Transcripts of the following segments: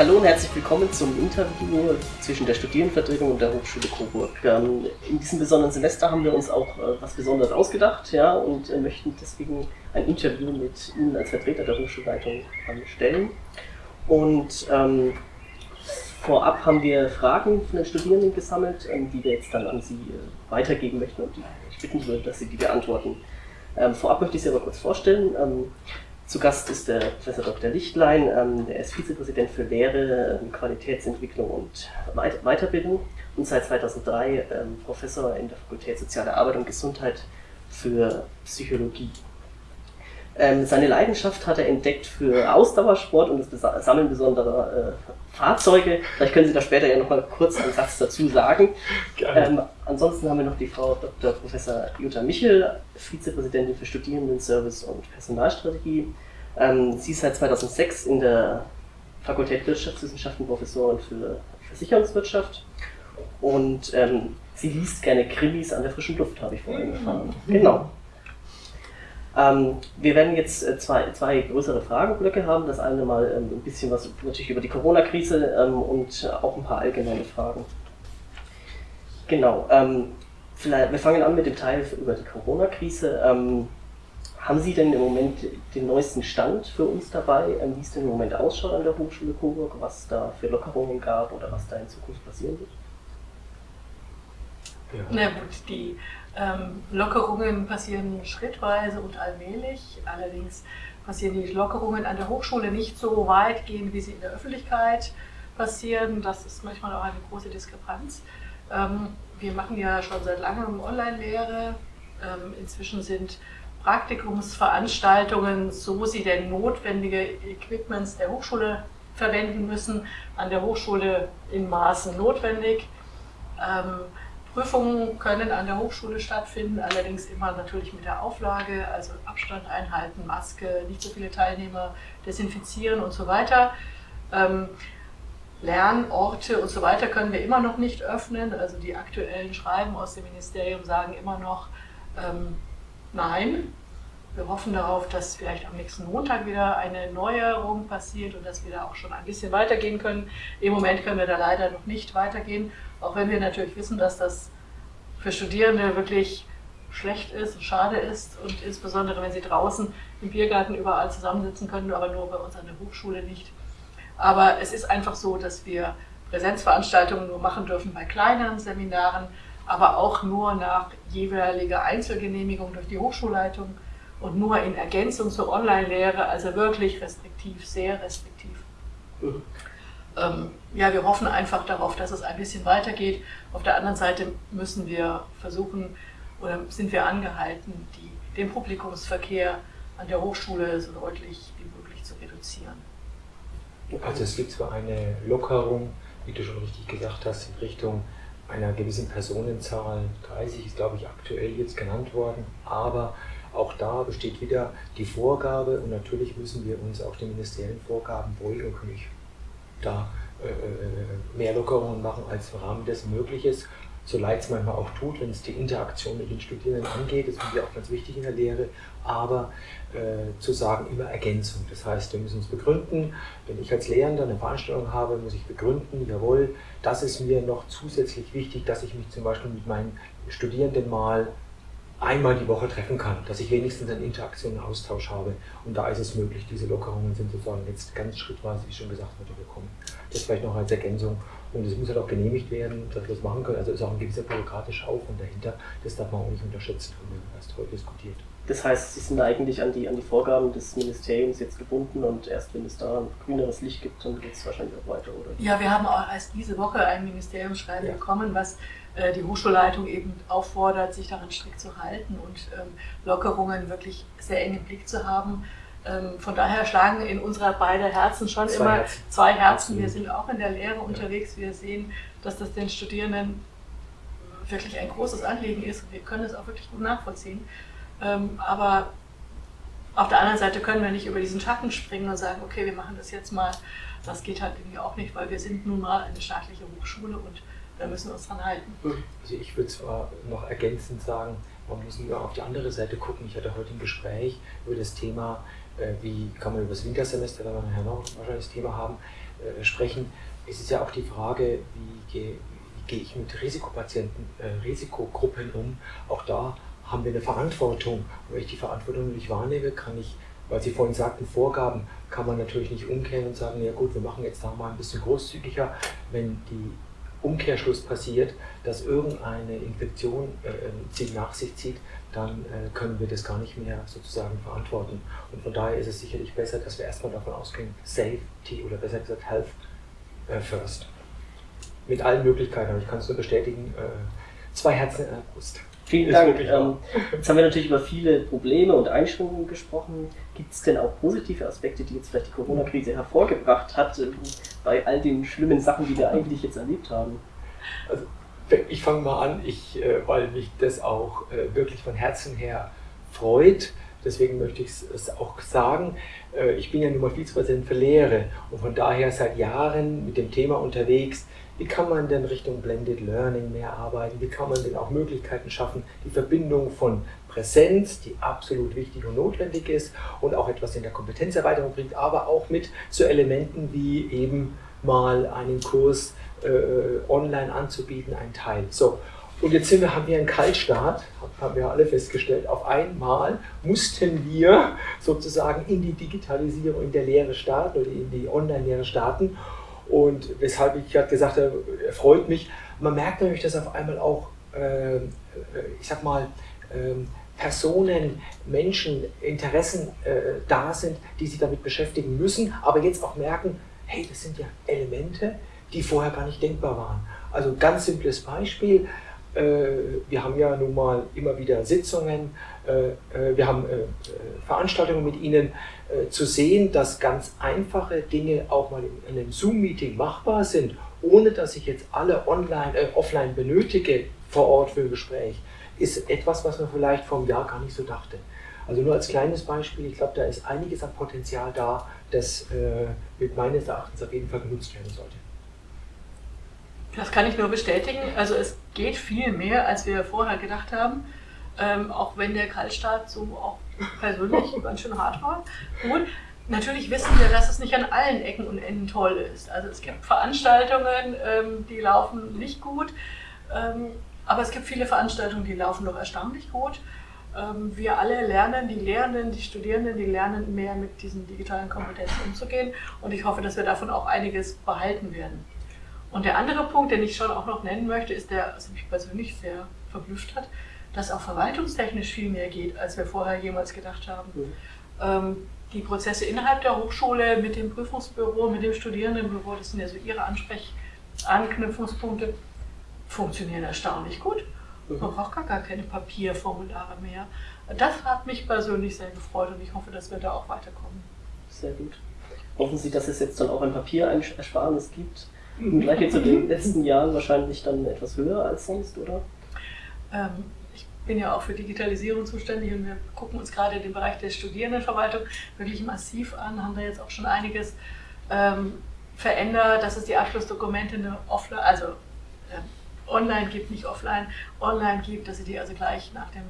Hallo und herzlich willkommen zum Interview zwischen der Studierendenvertretung und der Hochschule Coburg. Ähm, in diesem besonderen Semester haben wir uns auch äh, was Besonderes ausgedacht ja, und äh, möchten deswegen ein Interview mit Ihnen als Vertreter der Hochschulleitung stellen. Und ähm, vorab haben wir Fragen von den Studierenden gesammelt, ähm, die wir jetzt dann an Sie äh, weitergeben möchten und die ich bitten würde, dass Sie die beantworten. Ähm, vorab möchte ich Sie aber kurz vorstellen. Ähm, zu Gast ist der Professor Dr. Lichtlein, ähm, der ist Vizepräsident für Lehre, ähm, Qualitätsentwicklung und Weiterbildung und seit 2003 ähm, Professor in der Fakultät Soziale Arbeit und Gesundheit für Psychologie. Ähm, seine Leidenschaft hat er entdeckt für Ausdauersport und das Sammeln besonderer äh, Fahrzeuge. Vielleicht können Sie da später ja noch mal kurz einen Satz dazu sagen. Ähm, ansonsten haben wir noch die Frau Dr. Professor Jutta Michel, Vizepräsidentin für Studierendenservice und Personalstrategie. Ähm, sie ist seit 2006 in der Fakultät Wirtschaftswissenschaften Professorin für Versicherungswirtschaft und ähm, sie liest gerne Krimis an der frischen Luft, habe ich vorhin erfahren. Genau. Ähm, wir werden jetzt äh, zwei, zwei größere Fragenblöcke haben. Das eine mal ähm, ein bisschen was natürlich über die Corona-Krise ähm, und auch ein paar allgemeine Fragen. Genau. Ähm, vielleicht, wir fangen an mit dem Teil über die Corona-Krise. Ähm, haben Sie denn im Moment den neuesten Stand für uns dabei, ähm, wie es denn im Moment ausschaut an der Hochschule Coburg, was da für Lockerungen gab oder was da in Zukunft passieren wird? Ja. Na gut, die ähm, Lockerungen passieren schrittweise und allmählich. Allerdings passieren die Lockerungen an der Hochschule nicht so weitgehend, wie sie in der Öffentlichkeit passieren. Das ist manchmal auch eine große Diskrepanz. Ähm, wir machen ja schon seit langem Online-Lehre. Ähm, inzwischen sind Praktikumsveranstaltungen, so sie denn notwendige Equipments der Hochschule verwenden müssen, an der Hochschule in Maßen notwendig. Ähm, Prüfungen können an der Hochschule stattfinden, allerdings immer natürlich mit der Auflage, also Abstand einhalten, Maske, nicht so viele Teilnehmer desinfizieren und so weiter. Ähm, Lernorte und so weiter können wir immer noch nicht öffnen. Also die aktuellen Schreiben aus dem Ministerium sagen immer noch ähm, Nein. Wir hoffen darauf, dass vielleicht am nächsten Montag wieder eine Neuerung passiert und dass wir da auch schon ein bisschen weitergehen können. Im Moment können wir da leider noch nicht weitergehen. Auch wenn wir natürlich wissen, dass das für Studierende wirklich schlecht ist, und schade ist und insbesondere wenn sie draußen im Biergarten überall zusammensitzen können, aber nur bei uns an der Hochschule nicht. Aber es ist einfach so, dass wir Präsenzveranstaltungen nur machen dürfen bei kleineren Seminaren, aber auch nur nach jeweiliger Einzelgenehmigung durch die Hochschulleitung und nur in Ergänzung zur Online-Lehre, also wirklich restriktiv, sehr restriktiv. Mhm ähm, ja, wir hoffen einfach darauf, dass es ein bisschen weitergeht. Auf der anderen Seite müssen wir versuchen oder sind wir angehalten, die, den Publikumsverkehr an der Hochschule so deutlich wie möglich zu reduzieren. Also es gibt zwar eine Lockerung, wie du schon richtig gesagt hast, in Richtung einer gewissen Personenzahl, 30 ist glaube ich aktuell jetzt genannt worden, aber auch da besteht wieder die Vorgabe und natürlich müssen wir uns auch den ministeriellen Vorgaben beugen und können da äh, äh, mehr Lockerungen machen, als im Rahmen des Mögliches, so leid es manchmal auch tut, wenn es die Interaktion mit den Studierenden angeht, das finde ich auch ganz wichtig in der Lehre, aber äh, zu sagen, immer Ergänzung. Das heißt, wir müssen uns begründen, wenn ich als Lehrender eine Veranstaltung habe, muss ich begründen, jawohl, das ist mir noch zusätzlich wichtig, dass ich mich zum Beispiel mit meinen Studierenden mal einmal die Woche treffen kann, dass ich wenigstens einen Interaktion, einen Austausch habe. Und da ist es möglich, diese Lockerungen sind sozusagen jetzt ganz schrittweise, wie schon gesagt wurde, gekommen. Das vielleicht noch als Ergänzung. Und es muss halt auch genehmigt werden, dass wir das machen können. Also ist auch ein gewisser bürokratischer Aufwand dahinter. Das darf man auch nicht unterschätzen, haben wir erst heute diskutiert. Das heißt, Sie sind eigentlich an die, an die Vorgaben des Ministeriums jetzt gebunden und erst wenn es da ein grüneres Licht gibt, dann geht es wahrscheinlich auch weiter, oder? Ja, wir haben auch erst diese Woche ein Ministeriumsschreiben ja. bekommen, was die Hochschulleitung eben auffordert, sich daran strikt zu halten und ähm, Lockerungen wirklich sehr eng im Blick zu haben. Ähm, von daher schlagen in unserer beiden Herzen schon zwei immer Herzen. zwei Herzen. Wir sind auch in der Lehre ja. unterwegs. Wir sehen, dass das den Studierenden wirklich ein großes Anliegen ist wir können es auch wirklich gut nachvollziehen. Ähm, aber auf der anderen Seite können wir nicht über diesen Schatten springen und sagen, okay, wir machen das jetzt mal. Das geht halt irgendwie auch nicht, weil wir sind nun mal eine staatliche Hochschule und da müssen wir uns dran halten. Also ich würde zwar noch ergänzend sagen, man muss nur auf die andere Seite gucken. Ich hatte heute ein Gespräch über das Thema, äh, wie kann man über das Wintersemester, da wir nachher noch wahrscheinlich das Thema haben, äh, sprechen. Es ist ja auch die Frage, wie gehe, wie gehe ich mit Risikopatienten, äh, Risikogruppen um. Auch da haben wir eine Verantwortung. Und wenn ich die Verantwortung nicht wahrnehme, kann ich, weil Sie vorhin sagten, Vorgaben, kann man natürlich nicht umkehren und sagen, ja gut, wir machen jetzt da mal ein bisschen großzügiger, wenn die Umkehrschluss passiert, dass irgendeine Infektion äh, nach sich zieht, dann äh, können wir das gar nicht mehr sozusagen verantworten. Und von daher ist es sicherlich besser, dass wir erstmal davon ausgehen, Safety oder besser gesagt Health äh, first. Mit allen Möglichkeiten, aber ich kann es nur bestätigen, äh, zwei Herzen in der Brust. Vielen Dank. Ähm, jetzt haben wir natürlich über viele Probleme und Einschränkungen gesprochen. Gibt es denn auch positive Aspekte, die jetzt vielleicht die Corona-Krise hervorgebracht hat, äh, bei all den schlimmen Sachen, die wir eigentlich jetzt erlebt haben? Also, ich fange mal an, ich, äh, weil mich das auch äh, wirklich von Herzen her freut. Deswegen möchte ich es auch sagen. Ich bin ja nun mal Vizepräsident für Lehre und von daher seit Jahren mit dem Thema unterwegs, wie kann man denn Richtung Blended Learning mehr arbeiten? Wie kann man denn auch Möglichkeiten schaffen, die Verbindung von Präsenz, die absolut wichtig und notwendig ist und auch etwas in der Kompetenzerweiterung bringt, aber auch mit so Elementen wie eben mal einen Kurs äh, online anzubieten, ein Teil. So, und jetzt wir, haben wir einen Kaltstart, haben wir alle festgestellt. Auf einmal mussten wir sozusagen in die Digitalisierung in der Lehre starten oder in die Online-Lehre starten. Und weshalb ich gerade gesagt habe, freut mich. Man merkt natürlich, dass auf einmal auch, äh, ich sag mal, äh, Personen, Menschen, Interessen äh, da sind, die sich damit beschäftigen müssen, aber jetzt auch merken, hey, das sind ja Elemente, die vorher gar nicht denkbar waren. Also ganz simples Beispiel. Äh, wir haben ja nun mal immer wieder Sitzungen, äh, äh, wir haben Veranstaltungen mit Ihnen, zu sehen, dass ganz einfache Dinge auch mal in einem Zoom-Meeting machbar sind, ohne dass ich jetzt alle online, äh, offline benötige vor Ort für ein Gespräch, ist etwas, was man vielleicht vor einem Jahr gar nicht so dachte. Also nur als kleines Beispiel, ich glaube, da ist einiges an Potenzial da, das äh, mit meines Erachtens auf jeden Fall genutzt werden sollte. Das kann ich nur bestätigen. Also es geht viel mehr, als wir vorher gedacht haben. Ähm, auch wenn der Kaltstart so auch persönlich ganz schön hart war. Gut, natürlich wissen wir, dass es nicht an allen Ecken und Enden toll ist. Also es gibt Veranstaltungen, ähm, die laufen nicht gut, ähm, aber es gibt viele Veranstaltungen, die laufen doch erstaunlich gut. Ähm, wir alle lernen, die Lehrenden, die Studierenden, die lernen mehr mit diesen digitalen Kompetenzen umzugehen und ich hoffe, dass wir davon auch einiges behalten werden. Und der andere Punkt, den ich schon auch noch nennen möchte, ist der, was mich persönlich sehr verblüfft hat, dass auch verwaltungstechnisch viel mehr geht, als wir vorher jemals gedacht haben. Mhm. Ähm, die Prozesse innerhalb der Hochschule mit dem Prüfungsbüro, mit dem Studierendenbüro, das sind ja so ihre Ansprechanknüpfungspunkte, funktionieren erstaunlich gut. Mhm. Man braucht gar, gar keine Papierformulare mehr. Das hat mich persönlich sehr gefreut und ich hoffe, dass wir da auch weiterkommen. Sehr gut. Hoffen Sie, dass es jetzt dann auch ein Papierersparnis gibt? Im Vergleich zu den letzten Jahren wahrscheinlich dann etwas höher als sonst, oder? Ähm, bin ja auch für Digitalisierung zuständig und wir gucken uns gerade den Bereich der Studierendenverwaltung wirklich massiv an, haben da jetzt auch schon einiges ähm, verändert, dass es die Abschlussdokumente eine offline, also äh, online gibt, nicht offline, online gibt, dass sie die also gleich nach dem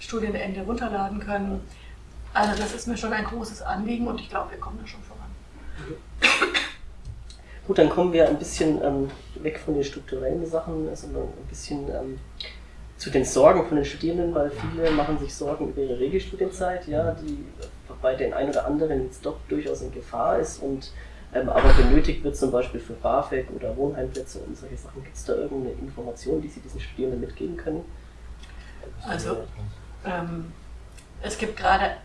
Studienende runterladen können. Also das ist mir schon ein großes Anliegen und ich glaube, wir kommen da schon voran. Gut, dann kommen wir ein bisschen ähm, weg von den strukturellen Sachen, sondern ein bisschen ähm, zu den Sorgen von den Studierenden, weil viele machen sich Sorgen über ihre Regelstudienzeit, ja, die bei den ein oder anderen jetzt doch durchaus in Gefahr ist und ähm, aber benötigt wird zum Beispiel für BAföG oder Wohnheimplätze und solche Sachen. Gibt es da irgendeine Information, die Sie diesen Studierenden mitgeben können? Also ähm, es gibt gerade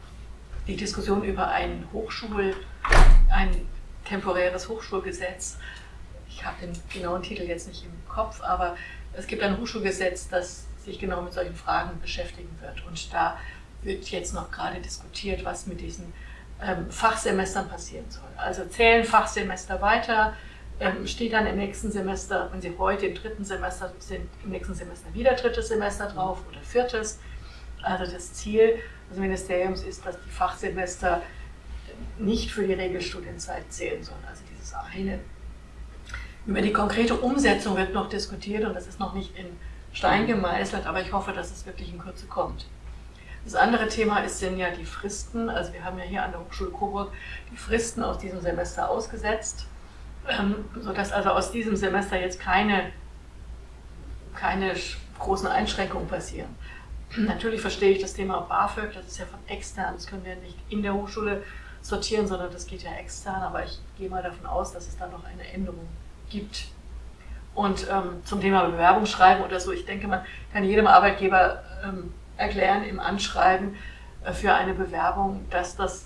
die Diskussion über ein Hochschul, ein temporäres Hochschulgesetz. Ich habe den genauen Titel jetzt nicht im Kopf, aber es gibt ein Hochschulgesetz, das sich genau mit solchen Fragen beschäftigen wird. Und da wird jetzt noch gerade diskutiert, was mit diesen ähm, Fachsemestern passieren soll. Also zählen Fachsemester weiter, ähm, steht dann im nächsten Semester, wenn Sie heute im dritten Semester sind, im nächsten Semester wieder drittes Semester drauf oder viertes. Also das Ziel des Ministeriums ist, dass die Fachsemester nicht für die Regelstudienzeit zählen sollen, also dieses eine. Über die konkrete Umsetzung wird noch diskutiert und das ist noch nicht in Stein gemeißelt, aber ich hoffe, dass es wirklich in Kürze kommt. Das andere Thema ist, sind ja die Fristen. Also wir haben ja hier an der Hochschule Coburg die Fristen aus diesem Semester ausgesetzt. ähm, sodass also aus diesem Semester jetzt keine, keine großen Einschränkungen passieren. Natürlich verstehe ich das Thema BAföG, das ist ja von extern, das können wir nicht in der Hochschule sortieren, sondern das geht ja extern, aber ich gehe mal davon aus, dass es da noch eine Änderung gibt. Und ähm, zum Thema Bewerbungsschreiben oder so, ich denke, man kann jedem Arbeitgeber ähm, erklären im Anschreiben äh, für eine Bewerbung, dass das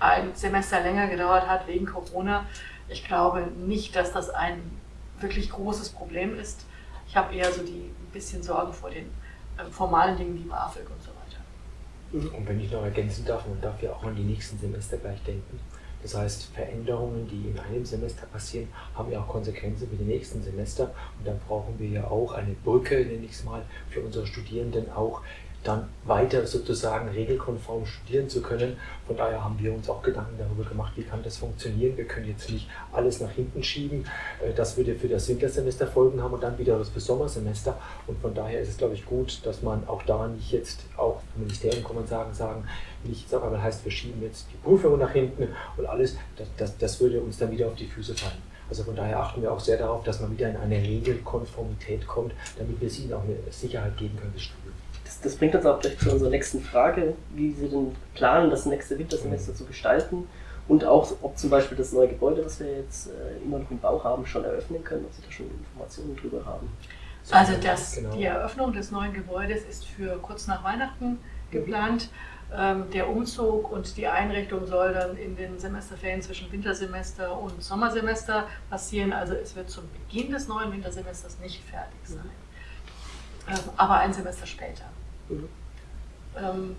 ein Semester länger gedauert hat wegen Corona. Ich glaube nicht, dass das ein wirklich großes Problem ist. Ich habe eher so die ein bisschen Sorgen vor den äh, formalen Dingen wie BAföG und so. Und wenn ich noch ergänzen darf, man darf ja auch an die nächsten Semester gleich denken. Das heißt, Veränderungen, die in einem Semester passieren, haben ja auch Konsequenzen für die nächsten Semester. Und dann brauchen wir ja auch eine Brücke, nenne ich es mal, für unsere Studierenden auch dann weiter sozusagen regelkonform studieren zu können. Von daher haben wir uns auch Gedanken darüber gemacht, wie kann das funktionieren. Wir können jetzt nicht alles nach hinten schieben. Äh, das würde für das Wintersemester Folgen haben und dann wieder das für Sommersemester. Und von daher ist es, glaube ich, gut, dass man auch da nicht jetzt, auch vom Ministerium kann man sagen, sagen, nicht auf einmal heißt, wir schieben jetzt die Prüfungen nach hinten und alles, das, das, das würde uns dann wieder auf die Füße fallen. Also von daher achten wir auch sehr darauf, dass man wieder in eine Regelkonformität kommt, damit wir sie ihnen auch eine Sicherheit geben können, das Studium das bringt uns auch gleich zu unserer nächsten Frage, wie Sie denn planen, das nächste Wintersemester zu gestalten und auch, ob zum Beispiel das neue Gebäude, was wir jetzt äh, immer noch im Bau haben, schon eröffnen können, ob Sie da schon Informationen drüber haben. Also das, genau. die Eröffnung des neuen Gebäudes ist für kurz nach Weihnachten geplant. Ähm, der Umzug und die Einrichtung soll dann in den Semesterferien zwischen Wintersemester und Sommersemester passieren. Also es wird zum Beginn des neuen Wintersemesters nicht fertig sein, ähm, aber ein Semester später. Mhm. Ähm,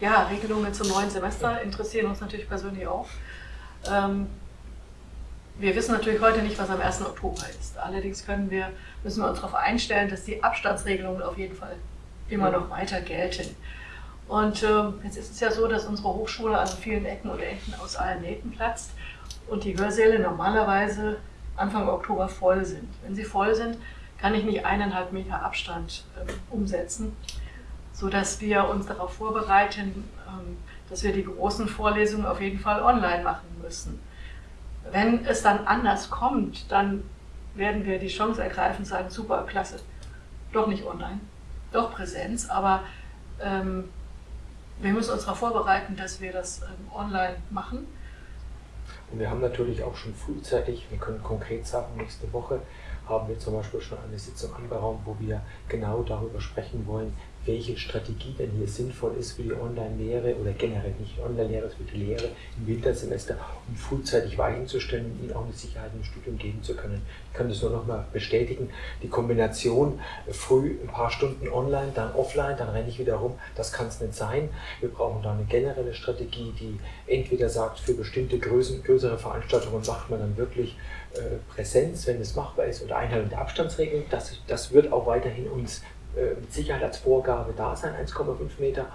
ja, Regelungen zum neuen Semester interessieren uns natürlich persönlich auch. Ähm, wir wissen natürlich heute nicht, was am 1. Oktober ist. Allerdings können wir, müssen wir uns darauf einstellen, dass die Abstandsregelungen auf jeden Fall immer noch weiter gelten. Und äh, jetzt ist es ja so, dass unsere Hochschule an vielen Ecken und Enden aus allen Nähten platzt und die Hörsäle normalerweise Anfang Oktober voll sind. Wenn sie voll sind, kann ich nicht eineinhalb Meter Abstand äh, umsetzen sodass wir uns darauf vorbereiten, ähm, dass wir die großen Vorlesungen auf jeden Fall online machen müssen. Wenn es dann anders kommt, dann werden wir die Chance ergreifen und sagen, super, klasse, doch nicht online, doch Präsenz, aber ähm, wir müssen uns darauf vorbereiten, dass wir das ähm, online machen. Und wir haben natürlich auch schon frühzeitig, wir können konkret sagen, nächste Woche haben wir zum Beispiel schon eine Sitzung anberaumt, wo wir genau darüber sprechen wollen, welche Strategie denn hier sinnvoll ist für die Online-Lehre oder generell nicht Online-Lehre, für die Lehre im Wintersemester, um frühzeitig Weichen zu stellen und ihnen auch eine Sicherheit im Studium geben zu können. Ich kann das nur noch mal bestätigen. Die Kombination äh, früh ein paar Stunden online, dann offline, dann renne ich wieder rum, das kann es nicht sein. Wir brauchen da eine generelle Strategie, die entweder sagt, für bestimmte Größen, größere Veranstaltungen macht man dann wirklich äh, Präsenz, wenn es machbar ist, oder Einhaltung der Abstandsregeln. Das, das wird auch weiterhin uns mit Sicherheit als Vorgabe da sein, 1,5 Meter.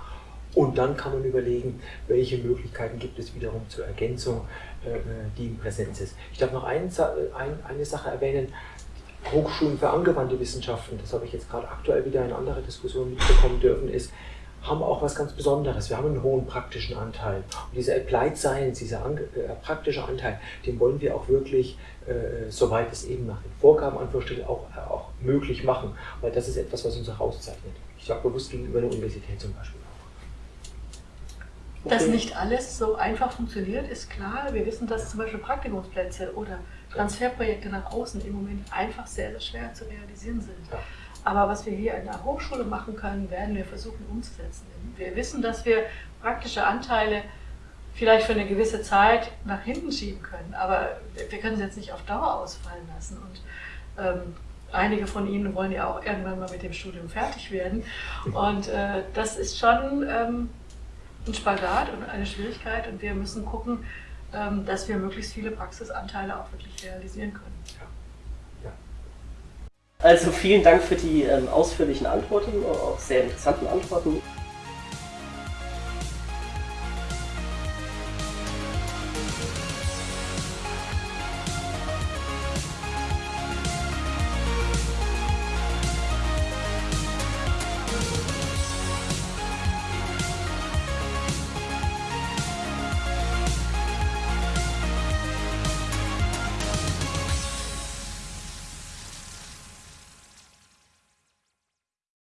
Und dann kann man überlegen, welche Möglichkeiten gibt es wiederum zur Ergänzung, äh, die in Präsenz ist. Ich darf noch ein, ein, eine Sache erwähnen. Hochschulen für angewandte Wissenschaften, das habe ich jetzt gerade aktuell wieder in anderer Diskussion mitbekommen dürfen, ist, haben auch was ganz Besonderes. Wir haben einen hohen praktischen Anteil. Und dieser Applied Science, dieser äh, praktische Anteil, den wollen wir auch wirklich, äh, soweit es eben nach den Vorgaben Anführungsstrichen auch, äh, auch möglich machen. Weil das ist etwas, was uns herauszeichnet. Ich sage bewusst gegenüber der Universität zum Beispiel auch. Dass nicht alles so einfach funktioniert, ist klar. Wir wissen, dass zum Beispiel Praktikumsplätze oder Transferprojekte nach außen im Moment einfach sehr, sehr schwer zu realisieren sind. Ja. Aber was wir hier in der Hochschule machen können, werden wir versuchen umzusetzen. Wir wissen, dass wir praktische Anteile vielleicht für eine gewisse Zeit nach hinten schieben können, aber wir können sie jetzt nicht auf Dauer ausfallen lassen. Und ähm, einige von Ihnen wollen ja auch irgendwann mal mit dem Studium fertig werden. Und äh, das ist schon ähm, ein Spagat und eine Schwierigkeit und wir müssen gucken, ähm, dass wir möglichst viele Praxisanteile auch wirklich realisieren können. Also vielen Dank für die ähm, ausführlichen Antworten, auch sehr interessanten Antworten.